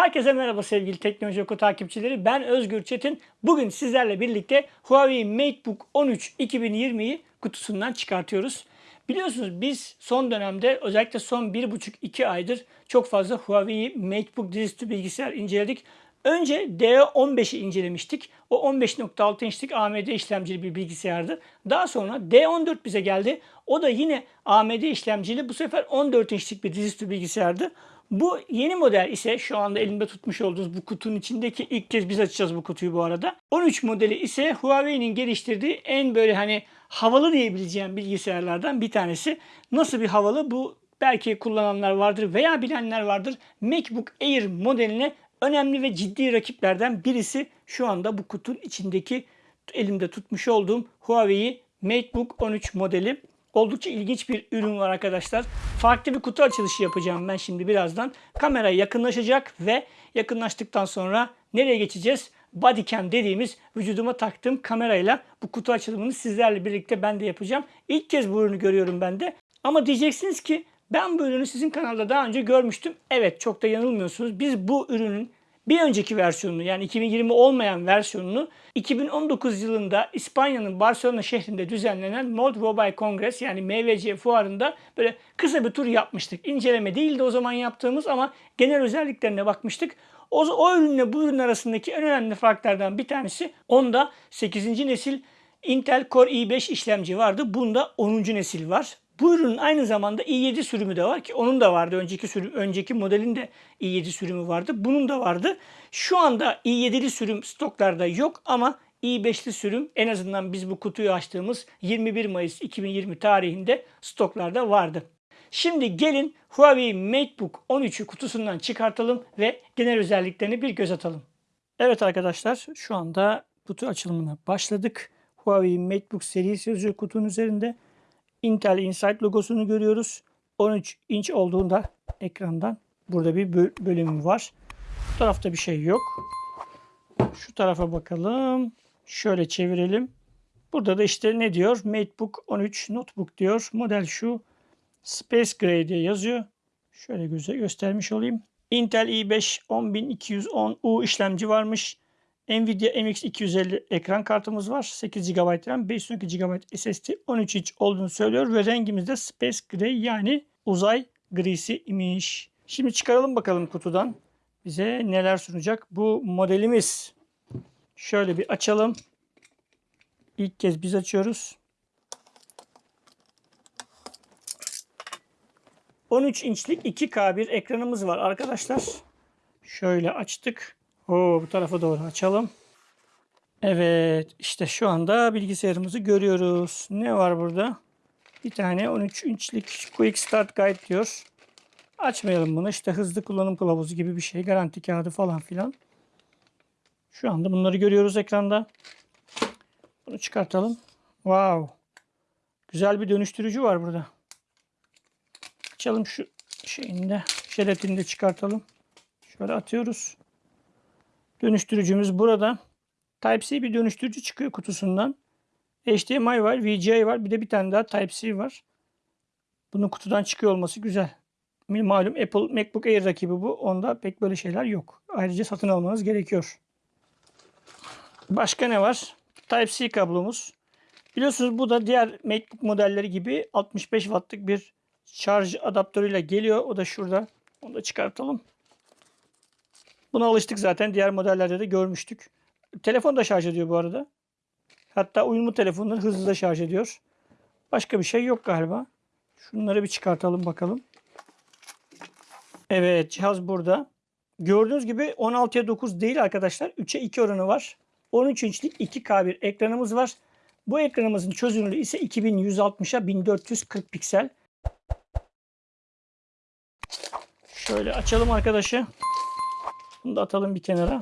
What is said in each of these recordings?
Herkese merhaba sevgili Teknoloji Oku takipçileri. Ben Özgür Çetin. Bugün sizlerle birlikte Huawei MateBook 13 2020'yi kutusundan çıkartıyoruz. Biliyorsunuz biz son dönemde özellikle son 1,5-2 aydır çok fazla Huawei MateBook dizüstü bilgisayar inceledik. Önce D15'i incelemiştik. O 15.6 inçlik AMD işlemcili bir bilgisayardı. Daha sonra D14 bize geldi. O da yine AMD işlemcili bu sefer 14 inçlik bir dizüstü bilgisayardı. Bu yeni model ise şu anda elimde tutmuş olduğunuz bu kutunun içindeki ilk kez biz açacağız bu kutuyu bu arada. 13 modeli ise Huawei'nin geliştirdiği en böyle hani havalı diyebileceğim bilgisayarlardan bir tanesi. Nasıl bir havalı bu belki kullananlar vardır veya bilenler vardır. MacBook Air modeline önemli ve ciddi rakiplerden birisi şu anda bu kutunun içindeki elimde tutmuş olduğum Huawei MateBook 13 modeli. Oldukça ilginç bir ürün var arkadaşlar. Farklı bir kutu açılışı yapacağım ben şimdi birazdan. Kamera yakınlaşacak ve yakınlaştıktan sonra nereye geçeceğiz? Bodycam dediğimiz vücuduma taktığım kamerayla bu kutu açılımını sizlerle birlikte ben de yapacağım. İlk kez bu ürünü görüyorum ben de. Ama diyeceksiniz ki ben bu ürünü sizin kanalda daha önce görmüştüm. Evet çok da yanılmıyorsunuz. Biz bu ürünün bir önceki versiyonunu yani 2020 olmayan versiyonunu 2019 yılında İspanya'nın Barcelona şehrinde düzenlenen Mod Mobile Congress yani MVC fuarında böyle kısa bir tur yapmıştık. İnceleme değildi o zaman yaptığımız ama genel özelliklerine bakmıştık. O, o ürünle bu ürün arasındaki en önemli farklardan bir tanesi onda 8. nesil Intel Core i5 işlemci vardı. Bunda 10. nesil var. Bu ürünün aynı zamanda i7 sürümü de var ki onun da vardı. Önceki sürüm, önceki modelin de i7 sürümü vardı. Bunun da vardı. Şu anda i7'li sürüm stoklarda yok ama i5'li sürüm en azından biz bu kutuyu açtığımız 21 Mayıs 2020 tarihinde stoklarda vardı. Şimdi gelin Huawei MateBook 13'ü kutusundan çıkartalım ve genel özelliklerini bir göz atalım. Evet arkadaşlar şu anda kutu açılımına başladık. Huawei MateBook serisi yazıyor kutunun üzerinde. Intel Insight logosunu görüyoruz. 13 inç olduğunda ekrandan burada bir bölümü var. Bu tarafta bir şey yok. Şu tarafa bakalım. Şöyle çevirelim. Burada da işte ne diyor? MateBook 13 Notebook diyor. Model şu. Space Gray diye yazıyor. Şöyle göze göstermiş olayım. Intel i5 10210U işlemci varmış. Nvidia MX250 ekran kartımız var. 8 GB RAM, 512 GB SSD, 13 inç olduğunu söylüyor ve rengimiz de Space Gray yani uzay grisi imiş. Şimdi çıkaralım bakalım kutudan. Bize neler sunacak bu modelimiz. Şöyle bir açalım. İlk kez biz açıyoruz. 13 inçlik 2K bir ekranımız var arkadaşlar. Şöyle açtık. Oo, bu tarafa doğru açalım. Evet işte şu anda bilgisayarımızı görüyoruz. Ne var burada? Bir tane 13 inçlik Quick Start Guide diyor. Açmayalım bunu. İşte hızlı kullanım kılavuzu gibi bir şey. Garanti kağıdı falan filan. Şu anda bunları görüyoruz ekranda. Bunu çıkartalım. Wow. Güzel bir dönüştürücü var burada. Açalım şu şeyinde. Jelatini de çıkartalım. Şöyle atıyoruz. Dönüştürücümüz burada. Type-C bir dönüştürücü çıkıyor kutusundan. HDMI var, VGA var. Bir de bir tane daha Type-C var. Bunun kutudan çıkıyor olması güzel. Malum Apple MacBook Air rakibi bu. Onda pek böyle şeyler yok. Ayrıca satın almanız gerekiyor. Başka ne var? Type-C kablomuz. Biliyorsunuz bu da diğer MacBook modelleri gibi 65 wattlık bir şarj adaptörüyle geliyor. O da şurada. Onu da çıkartalım. Buna alıştık zaten. Diğer modellerde de görmüştük. Telefon da şarj ediyor bu arada. Hatta uyumlu telefonları hızlı da şarj ediyor. Başka bir şey yok galiba. Şunları bir çıkartalım bakalım. Evet cihaz burada. Gördüğünüz gibi 16'ya 9 değil arkadaşlar. 3'e 2 oranı var. 13 inçlik 2K bir ekranımız var. Bu ekranımızın çözünürlüğü ise 2160'a 1440 piksel. Şöyle açalım arkadaşı. Bunu da atalım bir kenara.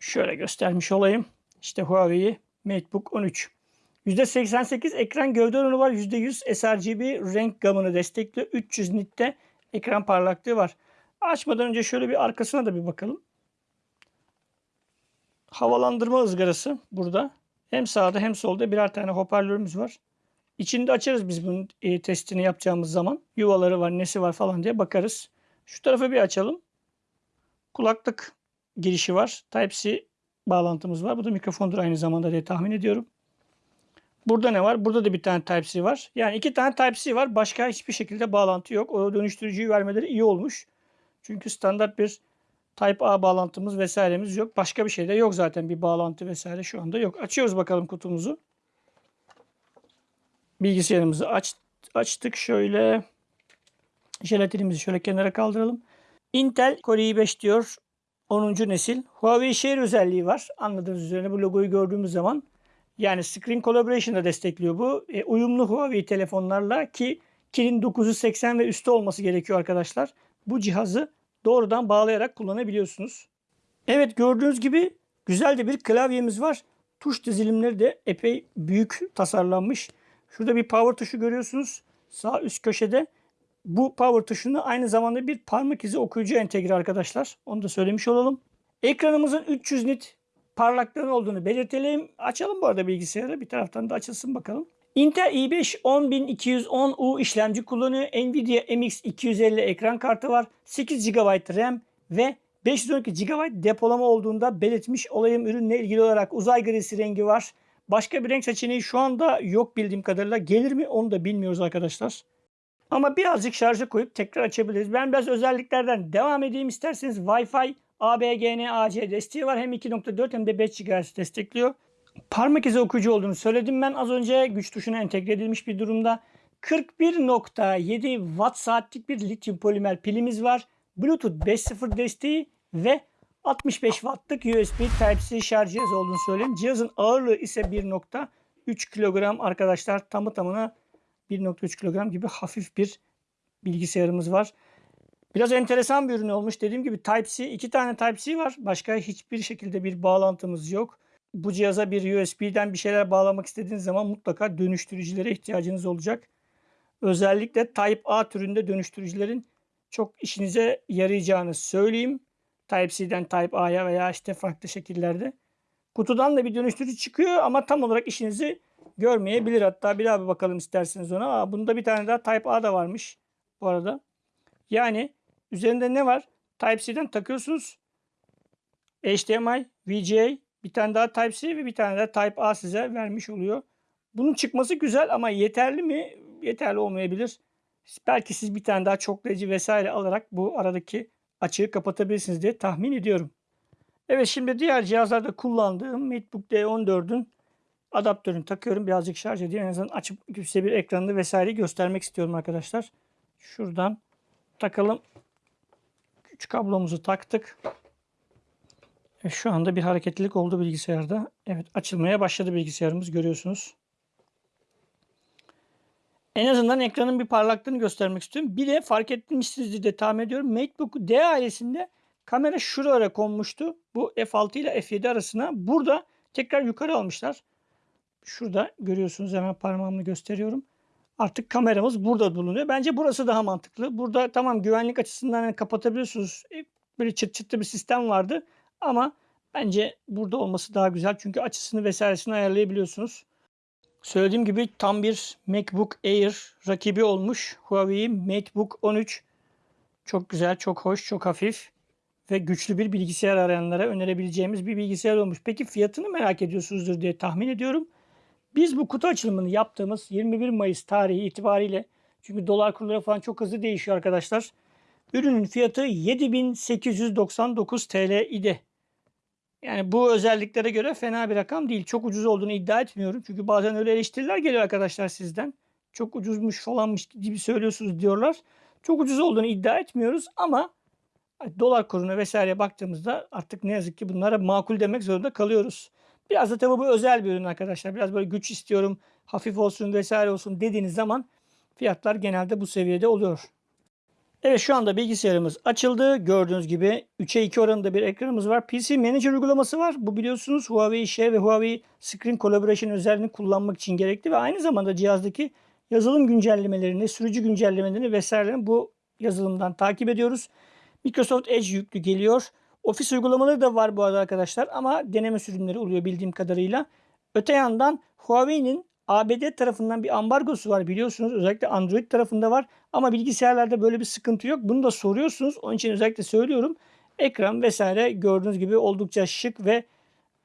Şöyle göstermiş olayım. İşte Huawei MateBook 13. %88 ekran gövde oranı var. %100 sRGB renk gamını destekliyor. 300 nitte ekran parlaklığı var. Açmadan önce şöyle bir arkasına da bir bakalım. Havalandırma ızgarası burada. Hem sağda hem solda birer tane hoparlörümüz var. İçinde açarız biz bunun e, testini yapacağımız zaman. Yuvaları var, nesi var falan diye bakarız. Şu tarafı bir açalım. Kulaklık girişi var. Type-C bağlantımız var. Bu da mikrofondur aynı zamanda diye tahmin ediyorum. Burada ne var? Burada da bir tane Type-C var. Yani iki tane Type-C var. Başka hiçbir şekilde bağlantı yok. O dönüştürücüyü vermeleri iyi olmuş. Çünkü standart bir Type-A bağlantımız vesairemiz yok. Başka bir şey de yok zaten. Bir bağlantı vesaire şu anda yok. Açıyoruz bakalım kutumuzu. Bilgisayarımızı aç, açtık. Şöyle jelatinimizi şöyle kenara kaldıralım. Intel Core i5 diyor. 10. nesil. Huawei Share özelliği var. Anladığınız üzere bu logoyu gördüğümüz zaman yani Screen Collaboration'da destekliyor bu. E, uyumlu Huawei telefonlarla ki Kirin 980 ve üstü olması gerekiyor arkadaşlar. Bu cihazı doğrudan bağlayarak kullanabiliyorsunuz. Evet gördüğünüz gibi güzel de bir klavyemiz var. Tuş dizilimleri de epey büyük tasarlanmış. Şurada bir power tuşu görüyorsunuz. Sağ üst köşede. Bu power tuşunu aynı zamanda bir parmak izi okuyucu entegre arkadaşlar. Onu da söylemiş olalım. Ekranımızın 300 nit parlaklığın olduğunu belirtelim. Açalım bu arada bilgisayarı. Bir taraftan da açılsın bakalım. Intel i5 10210U işlemci kullanıyor. Nvidia MX 250 ekran kartı var. 8 GB RAM ve 512 GB depolama olduğunda belirtmiş olayım ürünle ilgili olarak uzay grisi rengi var. Başka bir renk seçeneği şu anda yok bildiğim kadarıyla. Gelir mi onu da bilmiyoruz arkadaşlar. Ama birazcık şarja koyup tekrar açabiliriz. Ben biraz özelliklerden devam edeyim isterseniz. Wi-Fi, ABGN, AC desteği var. Hem 2.4 hem de 5 GHz destekliyor. Parmak izi okuyucu olduğunu söyledim ben az önce. Güç tuşuna entegre edilmiş bir durumda. 41.7 watt saatlik bir lityum polimer pilimiz var. Bluetooth 5.0 desteği ve 65 wattlık USB Type-C şarj cihazı olduğunu söyleyeyim. Cihazın ağırlığı ise 1.3 kilogram arkadaşlar. Tamı tamına 1.3 kilogram gibi hafif bir bilgisayarımız var. Biraz enteresan bir ürün olmuş. Dediğim gibi Type-C, iki tane Type-C var. Başka hiçbir şekilde bir bağlantımız yok. Bu cihaza bir USB'den bir şeyler bağlamak istediğiniz zaman mutlaka dönüştürücülere ihtiyacınız olacak. Özellikle Type-A türünde dönüştürücülerin çok işinize yarayacağını söyleyeyim. Type-C'den Type-A'ya veya işte farklı şekillerde. Kutudan da bir dönüştürücü çıkıyor ama tam olarak işinizi görmeyebilir. Hatta bir daha bir bakalım isterseniz ona. Aa, bunda bir tane daha Type-A da varmış bu arada. Yani üzerinde ne var? Type-C'den takıyorsunuz. HDMI, VGA, bir tane daha Type-C ve bir tane daha Type-A size vermiş oluyor. Bunun çıkması güzel ama yeterli mi? Yeterli olmayabilir. Belki siz bir tane daha çoklayıcı vesaire alarak bu aradaki açığı kapatabilirsiniz diye tahmin ediyorum. Evet şimdi diğer cihazlarda kullandığım MacBook D14'ün adaptörünü takıyorum. Birazcık şarj edeyim. En azından açıp size bir ekranını vesaire göstermek istiyorum arkadaşlar. Şuradan takalım. Güç kablomuzu taktık. Ve şu anda bir hareketlilik oldu bilgisayarda. Evet açılmaya başladı bilgisayarımız görüyorsunuz. En azından ekranın bir parlaklığını göstermek istiyorum. Bir de fark etmişsinizdir de tahmin ediyorum. MacBook D ailesinde kamera şuraya konmuştu. Bu F6 ile F7 arasına. Burada tekrar yukarı almışlar. Şurada görüyorsunuz hemen parmağımla gösteriyorum. Artık kameramız burada bulunuyor. Bence burası daha mantıklı. Burada tamam güvenlik açısından yani kapatabiliyorsunuz. E, böyle çıt çıtlı bir sistem vardı. Ama bence burada olması daha güzel. Çünkü açısını vesairesini ayarlayabiliyorsunuz. Söylediğim gibi tam bir MacBook Air rakibi olmuş. Huawei MacBook 13. Çok güzel, çok hoş, çok hafif ve güçlü bir bilgisayar arayanlara önerebileceğimiz bir bilgisayar olmuş. Peki fiyatını merak ediyorsunuzdur diye tahmin ediyorum. Biz bu kutu açılımını yaptığımız 21 Mayıs tarihi itibariyle çünkü dolar kurları falan çok hızlı değişiyor arkadaşlar. Ürünün fiyatı 7899 TL idi. Yani bu özelliklere göre fena bir rakam değil. Çok ucuz olduğunu iddia etmiyorum. Çünkü bazen öyle eleştiriler geliyor arkadaşlar sizden. Çok ucuzmuş falanmış gibi söylüyorsunuz diyorlar. Çok ucuz olduğunu iddia etmiyoruz ama dolar kuruna vesaire baktığımızda artık ne yazık ki bunlara makul demek zorunda kalıyoruz. Biraz da tabii bu özel bir ürün arkadaşlar. Biraz böyle güç istiyorum, hafif olsun vesaire olsun dediğiniz zaman fiyatlar genelde bu seviyede oluyor. Evet şu anda bilgisayarımız açıldı. Gördüğünüz gibi 3'e 2 oranında bir ekranımız var. PC Manager uygulaması var. Bu biliyorsunuz Huawei Share ve Huawei Screen Collaboration özelliğini kullanmak için gerekli ve aynı zamanda cihazdaki yazılım güncellemelerini, sürücü güncellemelerini vesairelerini bu yazılımdan takip ediyoruz. Microsoft Edge yüklü geliyor. Ofis uygulamaları da var bu arada arkadaşlar ama deneme sürümleri oluyor bildiğim kadarıyla. Öte yandan Huawei'nin ABD tarafından bir ambargosu var biliyorsunuz. Özellikle Android tarafında var. Ama bilgisayarlarda böyle bir sıkıntı yok. Bunu da soruyorsunuz. Onun için özellikle söylüyorum. Ekran vesaire gördüğünüz gibi oldukça şık ve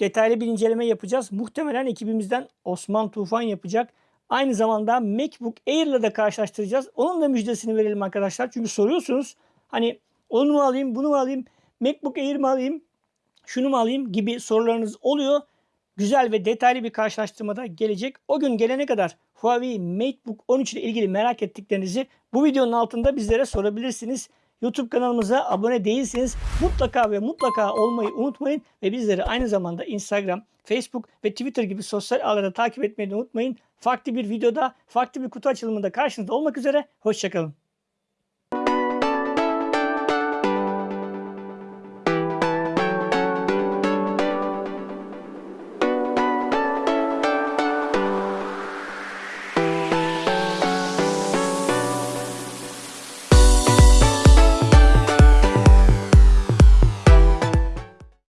detaylı bir inceleme yapacağız. Muhtemelen ekibimizden Osman Tufan yapacak. Aynı zamanda MacBook Air ile de karşılaştıracağız. Onun da müjdesini verelim arkadaşlar. Çünkü soruyorsunuz hani onu mu alayım, bunu mu alayım, MacBook Air mi alayım, şunu mu alayım gibi sorularınız oluyor. Güzel ve detaylı bir karşılaştırmada gelecek. O gün gelene kadar Huawei MateBook 13 ile ilgili merak ettiklerinizi bu videonun altında bizlere sorabilirsiniz. YouTube kanalımıza abone değilseniz mutlaka ve mutlaka olmayı unutmayın ve bizleri aynı zamanda Instagram, Facebook ve Twitter gibi sosyal ağlarda takip etmeyi unutmayın. Farklı bir videoda, farklı bir kutu açılımında karşınızda olmak üzere. Hoşçakalın.